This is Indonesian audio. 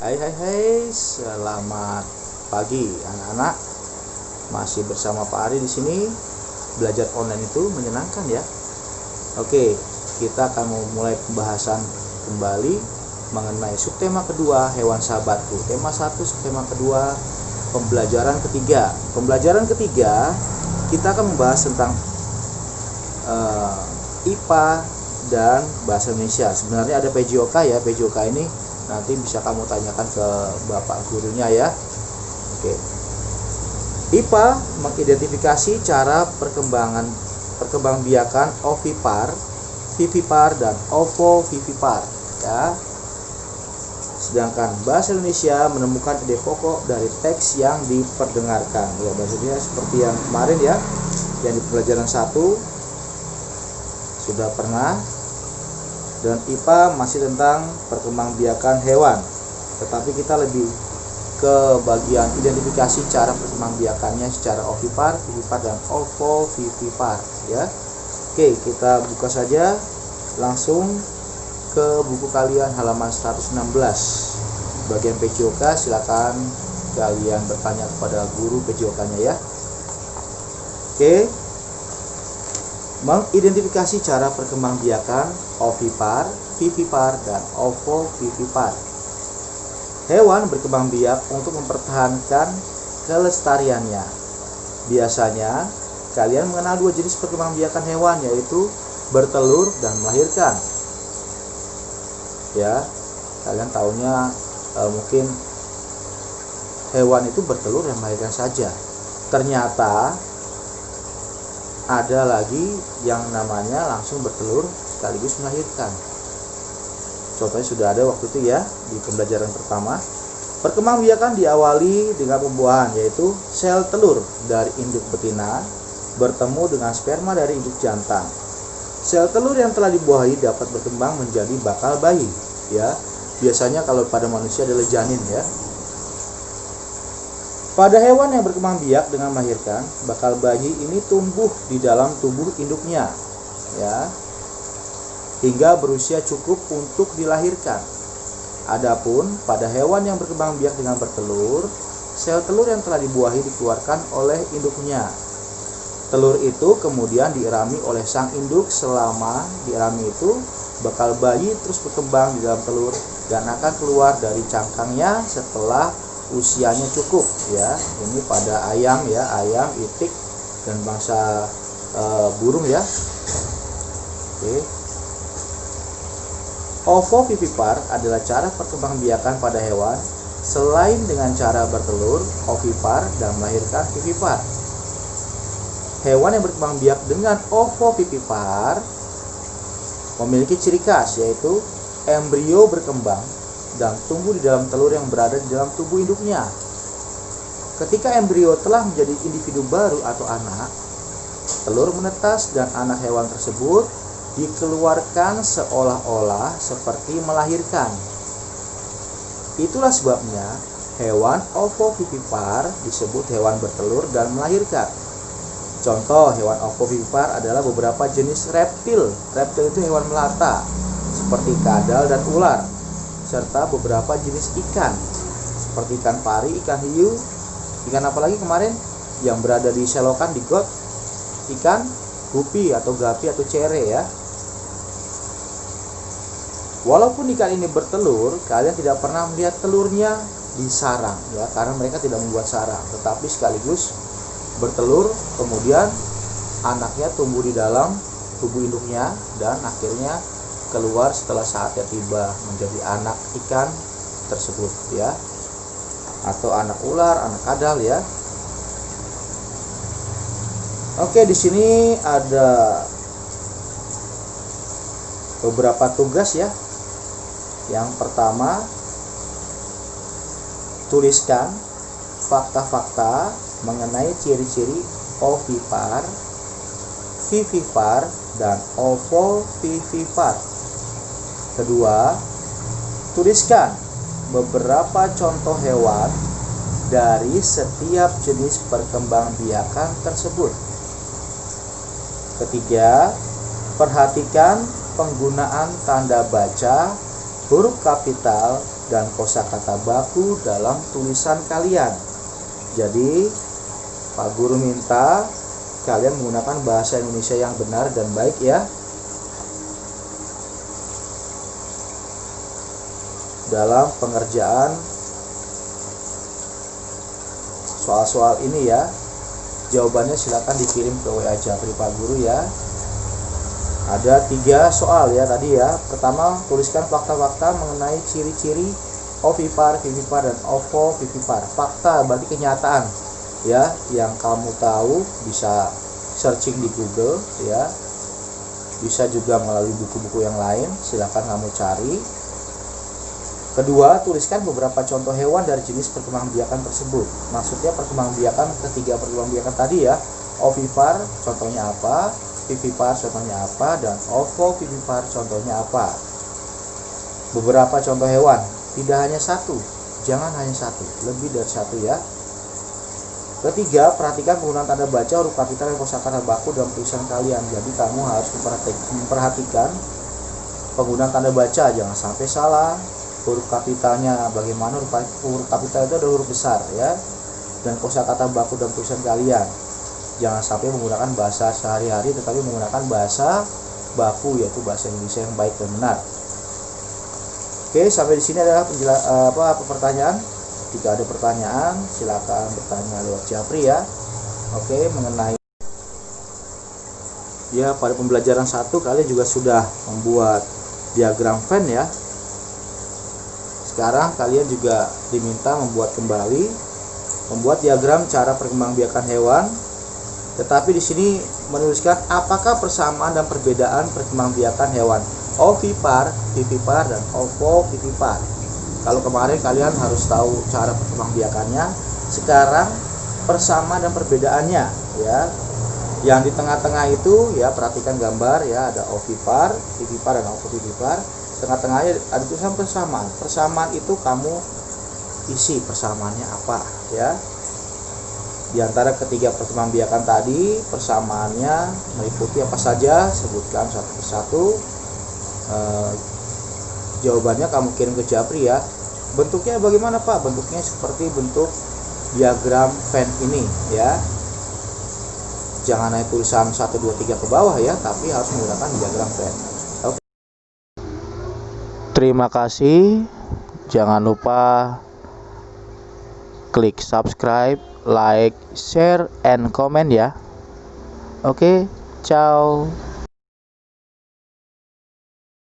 Hai hai hai, selamat pagi anak-anak. Masih bersama Pak Ari di sini. Belajar online itu menyenangkan ya. Oke, kita akan memulai pembahasan kembali mengenai subtema kedua hewan sahabatku. Tema satu, subtema kedua pembelajaran ketiga. Pembelajaran ketiga kita akan membahas tentang uh, eh, IPA dan bahasa Indonesia. Sebenarnya ada PJOK ya. PJOK ini nanti bisa kamu tanyakan ke bapak gurunya ya oke IPA mengidentifikasi cara perkembangan perkembangbiakan ovipar, vivipar dan ovovivipar ya. Sedangkan bahasa Indonesia menemukan ide pokok dari teks yang diperdengarkan. Ya, Indonesia seperti yang kemarin ya, yang di pelajaran satu sudah pernah dan IPA masih tentang perkembangbiakan hewan tetapi kita lebih ke bagian identifikasi cara perkembangbiakannya secara ovipar, vivipar dan ovovivipar ya. Oke, kita buka saja langsung ke buku kalian halaman 116. Bagian PJOK silakan kalian bertanya kepada guru PJOK-nya ya. Oke, mengidentifikasi cara perkembangbiakan ovipar, vivipar, dan ovovivipar. Hewan berkembang biak untuk mempertahankan kelestariannya. Biasanya, kalian mengenal dua jenis perkembangbiakan hewan yaitu bertelur dan melahirkan. Ya, kalian tahunya e, mungkin hewan itu bertelur dan melahirkan saja. Ternyata ada lagi yang namanya langsung bertelur sekaligus melahirkan. Contohnya sudah ada waktu itu ya di pembelajaran pertama. Perkembangbiakan diawali dengan pembuahan yaitu sel telur dari induk betina bertemu dengan sperma dari induk jantan. Sel telur yang telah dibuahi dapat berkembang menjadi bakal bayi ya. Biasanya kalau pada manusia adalah janin ya. Pada hewan yang berkembang biak dengan melahirkan, bakal bayi ini tumbuh di dalam tubuh induknya, ya, hingga berusia cukup untuk dilahirkan. Adapun pada hewan yang berkembang biak dengan bertelur, sel telur yang telah dibuahi dikeluarkan oleh induknya. Telur itu kemudian diirami oleh sang induk selama diirami itu bakal bayi terus berkembang di dalam telur dan akan keluar dari cangkangnya setelah usianya cukup ya. Ini pada ayam ya. Ayam itik dan bangsa e, burung ya. Oke. Ovovivipar adalah cara perkembangbiakan pada hewan. Selain dengan cara bertelur ovipar dan melahirkan vivipar. Hewan yang berkembang biak dengan ovovivipar memiliki ciri khas yaitu embrio berkembang dan tumbuh di dalam telur yang berada di dalam tubuh induknya. Ketika embrio telah menjadi individu baru atau anak, telur menetas dan anak hewan tersebut dikeluarkan seolah-olah seperti melahirkan. Itulah sebabnya hewan ovovivipar disebut hewan bertelur dan melahirkan. Contoh hewan ovovivipar adalah beberapa jenis reptil. Reptil itu hewan melata, seperti kadal dan ular serta beberapa jenis ikan seperti ikan pari, ikan hiu, ikan apa lagi kemarin? Yang berada di selokan di got, ikan gupi atau gapi atau cere ya. Walaupun ikan ini bertelur, kalian tidak pernah melihat telurnya di sarang ya, karena mereka tidak membuat sarang, tetapi sekaligus bertelur, kemudian anaknya tumbuh di dalam tubuh induknya dan akhirnya keluar setelah saatnya tiba menjadi anak ikan tersebut ya atau anak ular, anak kadal ya. Oke, di sini ada beberapa tugas ya. Yang pertama, tuliskan fakta-fakta mengenai ciri-ciri ovipar, vivipar, dan ovovivipar Kedua, tuliskan beberapa contoh hewan dari setiap jenis perkembangbiakan tersebut. Ketiga, perhatikan penggunaan tanda baca huruf kapital dan kosakata baku dalam tulisan kalian. Jadi, Pak Guru minta kalian menggunakan bahasa Indonesia yang benar dan baik ya. Dalam pengerjaan soal-soal ini ya. Jawabannya silakan dikirim ke WA Japri Pak Guru ya. Ada tiga soal ya tadi ya. Pertama tuliskan fakta-fakta mengenai ciri-ciri ovipar, vivipar dan ovovivipar fakta berarti kenyataan ya yang kamu tahu bisa searching di Google ya. Bisa juga melalui buku-buku yang lain silahkan kamu cari kedua tuliskan beberapa contoh hewan dari jenis perkembangbiakan tersebut. Maksudnya perkembangbiakan ketiga perkembangbiakan tadi ya. Ovipar contohnya apa? Vivipar contohnya apa? Dan ovo vivipar contohnya apa? Beberapa contoh hewan. Tidak hanya satu. Jangan hanya satu. Lebih dari satu ya. Ketiga perhatikan penggunaan tanda baca huruf kapital dan kosakata baku dalam tulisan kalian. Jadi kamu harus memperhatikan penggunaan tanda baca. Jangan sampai salah huruf kapitalnya bagaimana huruf, huruf kapital itu ada huruf besar ya dan kosakata baku dalam tulisan kalian jangan sampai menggunakan bahasa sehari-hari tetapi menggunakan bahasa baku yaitu bahasa Indonesia yang baik dan benar. Oke, sampai di sini adalah apa, apa pertanyaan. Jika ada pertanyaan, silakan bertanya lewat Japri ya. Oke, mengenai ya pada pembelajaran satu kalian juga sudah membuat diagram Venn ya. Sekarang kalian juga diminta membuat kembali membuat diagram cara perkembangbiakan hewan tetapi di sini menuliskan apakah persamaan dan perbedaan perkembangbiakan hewan ovipar, vivipar, dan ovovivipar. Kalau kemarin kalian harus tahu cara perkembangbiakannya, sekarang persamaan dan perbedaannya ya. Yang di tengah-tengah itu ya perhatikan gambar ya ada ovipar, vivipar dan ovovivipar. Tengah-tengahnya ada tulisan persamaan. Persamaan itu kamu isi persamaannya apa ya di antara ketiga perkembangbiakan tadi, persamaannya meliputi apa saja? Sebutkan satu persatu. E, jawabannya kamu kirim ke Japri ya. Bentuknya bagaimana Pak? Bentuknya seperti bentuk diagram Venn ini ya. Jangan naik tulisan 1 2 3 ke bawah ya, tapi harus menggunakan diagram Venn. Terima kasih. Jangan lupa klik subscribe like, share, and comment ya. Oke, ciao.